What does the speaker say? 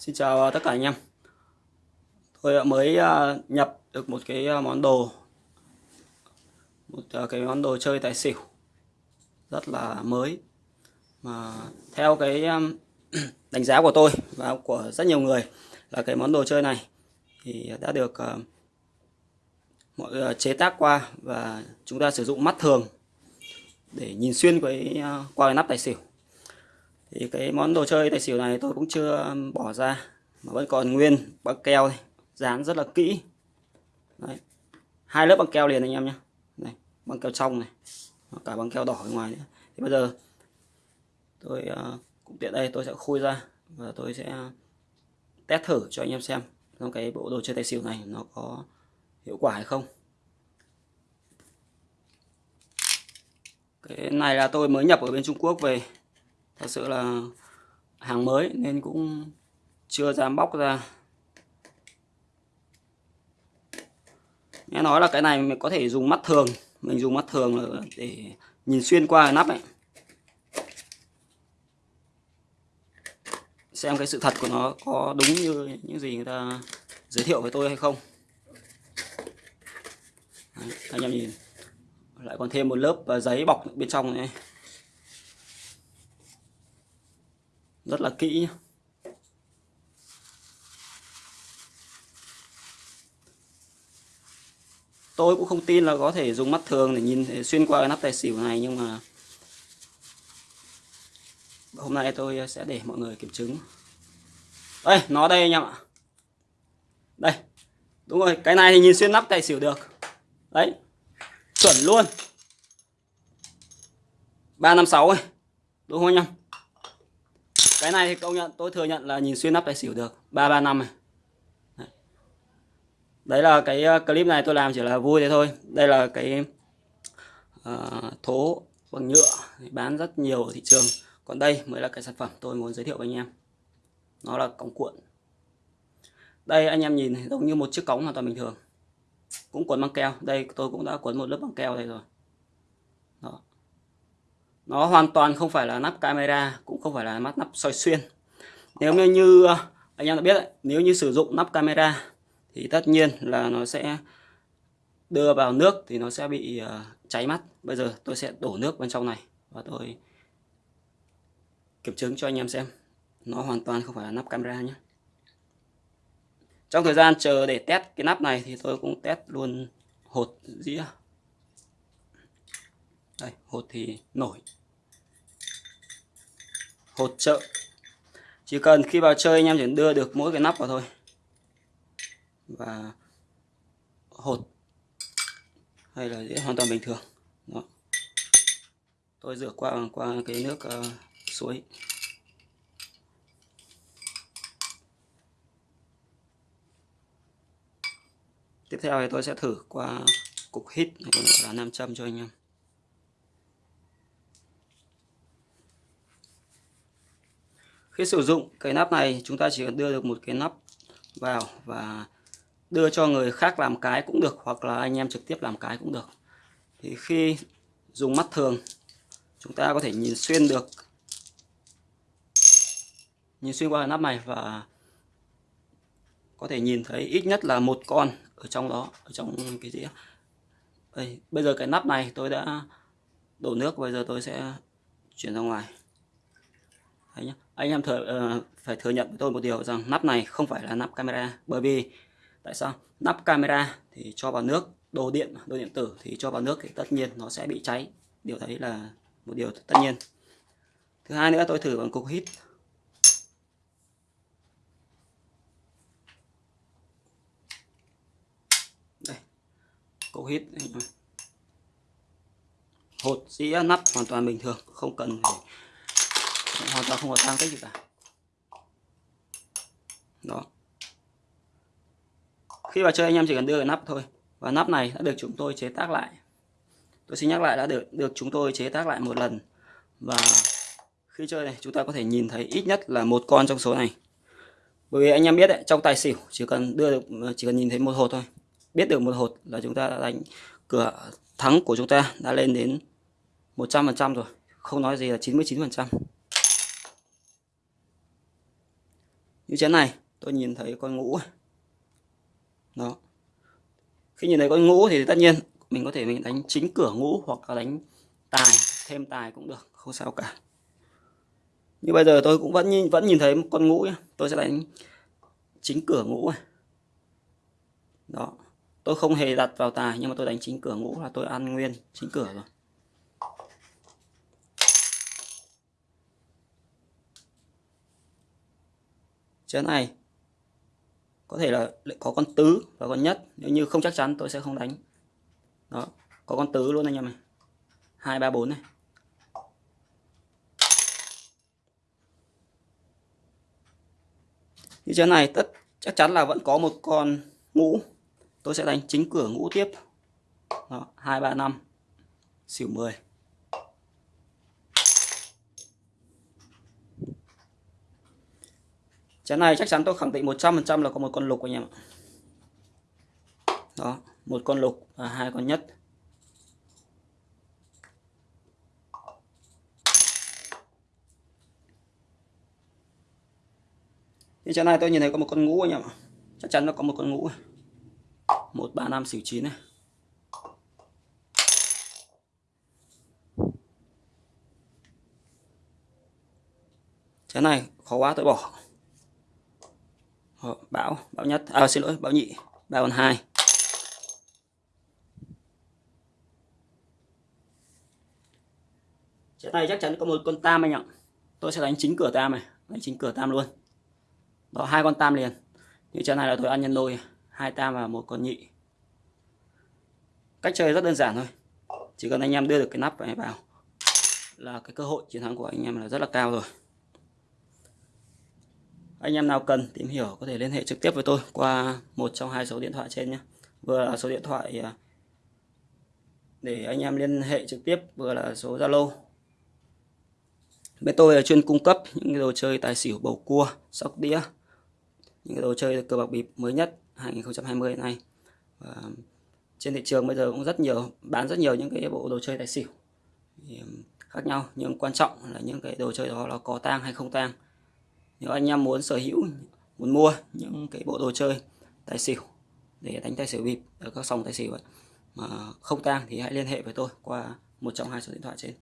Xin chào à, tất cả anh em. Tôi mới à, nhập được một cái à, món đồ. Một cái món đồ chơi tài xỉu. Rất là mới. Mà theo cái đánh giá của tôi và của rất nhiều người Là cái món đồ chơi này Thì đã được mọi chế tác qua Và chúng ta sử dụng mắt thường Để nhìn xuyên cái, qua cái nắp tài xỉu thì cái món đồ chơi tài xỉu này tôi cũng chưa um, bỏ ra mà vẫn còn nguyên băng keo này dán rất là kỹ. Đấy. hai lớp băng keo liền anh em nhé này băng keo trong này cả băng keo đỏ bên ngoài nữa. Thì bây giờ tôi ờ, uh, cũng tiện đây tôi sẽ khui ra và tôi sẽ test thử cho anh em xem trong cái bộ đồ chơi tài xỉu này nó có hiệu quả hay không. Cái này là tôi mới nhập ở bên Trung Quốc về thật sự là hàng mới nên cũng chưa dám bóc ra. Nghe nói là cái này mình có thể dùng mắt thường. Mình dùng mắt thường để nhìn xuyên qua cái nắp ấy. Xem cái sự thật của nó có đúng như những gì người ta giới thiệu với tôi hay không. Đấy, anh em nhìn. Lại còn thêm một lớp à, giấy bọc bên trong này. Rất là kỹ nhé. tôi cũng không tin là có thể dùng mắt thường để nhìn xuyên qua cái nắp tài xỉu này, nhưng mà hôm nay tôi sẽ để mọi người kiểm chứng. Đây, nó đây anh em ạ. Đây, đúng rồi, cái này thì nhìn xuyên nắp tài xỉu được. Đấy, chuẩn luôn. 356 ấy, đúng không anh em? Cái này thì công nhận tôi thừa nhận là nhìn xuyên nắp tài xỉu được. 335 này. Đấy. là cái ờ, clip này tôi làm chỉ là vui thế thôi. Đây là cái uh, thố bằng nhựa bán rất nhiều ở thị trường. Còn đây mới là cái sản phẩm tôi muốn giới thiệu với anh em. Nó là cống cuộn. Đây anh em nhìn giống như một chiếc cống hoàn toàn bình thường. Cũng cuốn băng keo. Đây tôi cũng đã cuốn một lớp băng keo đây rồi. Đó nó hoàn toàn không phải là nắp camera cũng không phải là mắt nắp soi xuyên. Nếu như, ờ, anh em đã biết nếu như sử dụng nắp camera thì tất nhiên là nó sẽ đưa vào nước thì nó sẽ bị ờ, cháy mắt. Bây giờ tôi sẽ đổ nước bên trong này và tôi kiểm chứng cho anh em xem. Nó hoàn toàn không phải là nắp camera nhé. Trong thời gian chờ để test cái nắp này thì tôi cũng test luôn hột dĩa. Đây hột thì nổi hột trợ. Chỉ cần khi vào chơi anh em chỉ đưa được mỗi cái nắp vào thôi. Và hột hay là dễ hoàn toàn bình thường. Đó. Tôi rửa qua qua cái nước uh, suối. Tiếp theo thì tôi sẽ thử qua cục hít hay còn gọi là nam châm cho anh em. Khi sử dụng cái nắp này, chúng ta chỉ cần đưa được một cái nắp vào và đưa cho người khác làm cái cũng được, hoặc là anh em trực tiếp làm cái cũng được. Thì khi dùng mắt thường, chúng ta có thể nhìn xuyên được, nhìn xuyên qua nắp này và có thể nhìn thấy ít nhất là một con ở trong đó, ở trong cái gì đây, bây giờ cái nắp này tôi đã đổ nước, bây giờ tôi sẽ chuyển ra ngoài. Đấy nhá. Anh em thừa, uh, phải thừa nhận với tôi một điều rằng nắp này không phải là nắp camera bởi vì tại sao? Nắp camera thì cho vào nước đồ điện đồ điện tử thì cho vào nước thì tất nhiên nó sẽ bị cháy. Điều đấy là một điều tất nhiên. Thứ hai nữa tôi thử bằng cục hít. Đây cục hít. Hột dĩa nắp hoàn toàn bình thường không cần phải hoàn toàn không có tăng tích gì cả. Đó. Khi vào chơi anh em chỉ cần đưa cái nắp thôi. Và nắp này đã được chúng tôi chế tác lại. Tôi xin nhắc lại, đã được được chúng tôi chế tác lại một lần. Và khi chơi này, chúng ta có thể nhìn thấy ít nhất là một con trong số này. Bởi vì anh em biết đấy, trong tài xỉu chỉ cần đưa được, chỉ cần nhìn thấy một hột thôi. Biết được một hột là chúng ta đã đánh cửa thắng của chúng ta đã lên đến 100% rồi. Không nói gì là 99% như chén này tôi nhìn thấy con ngũ đó. Khi nhìn thấy con ngũ thì tất nhiên mình có thể mình đánh chính cửa ngũ hoặc là đánh tài thêm tài cũng được không sao cả. Như bây giờ tôi cũng vẫn nhìn, vẫn nhìn thấy một con ngũ nhé tôi sẽ đánh chính cửa ngũ này đó. Tôi không hề đặt vào tài nhưng mà tôi đánh chính cửa ngũ là tôi ăn nguyên chính cửa rồi. Chén này có thể là có con tứ và con nhất. Nếu như không chắc chắn, tôi sẽ không đánh. Đó, có con tứ luôn anh em này hai, ba, bốn này. Như chén này, tất, chắc chắn là vẫn có một con ngũ. Tôi sẽ đánh chính cửa ngũ tiếp. Đó, hai, ba, năm. Xỉu 10 chén này chắc chắn tôi khẳng định 100% là có một con lục anh em ạ. Đó, một con lục và hai con nhất. Thì chén này tôi nhìn thấy có một con ngũ anh em ạ. Chắc chắn nó có một con ngũ. Một, ba, năm, xỉu chín này. Chén này khó quá, tôi bỏ. Ờ, bão bão nhất. À xin lỗi bão nhị. Ba con hai. Trận này chắc chắn có một con tam anh ạ. Tôi sẽ đánh chính cửa tam này. Đánh chính cửa tam luôn. Đó, hai con tam liền. Như trận này là tôi ăn nhân đôi. Hai tam và một con nhị. Cách chơi rất đơn giản thôi. Chỉ cần anh em đưa được cái nắp này vào là cái cơ hội chiến thắng của anh em là rất là cao rồi anh em nào cần tìm hiểu có thể liên hệ trực tiếp với tôi qua một trong hai số điện thoại trên nhé. Vừa là số điện thoại à, để anh em liên hệ trực tiếp, vừa là số Zalo. Bên tôi là chuyên cung cấp những đồ chơi tài xỉu, bầu cua, sóc đĩa, những cái đồ chơi cờ bạc bịp mới nhất 2020 này. Và trên thị trường bây giờ cũng rất nhiều, bán rất nhiều những cái bộ đồ chơi tài xỉu khác nhau, nhưng quan trọng là những cái đồ chơi đó nó có tang hay không tang nếu anh em muốn sở hữu muốn mua những cái bộ đồ chơi tài xỉu để đánh tài xỉu bịp ở các sòng tài xỉu ấy, mà không tang thì hãy liên hệ với tôi qua một trong hai số điện thoại trên.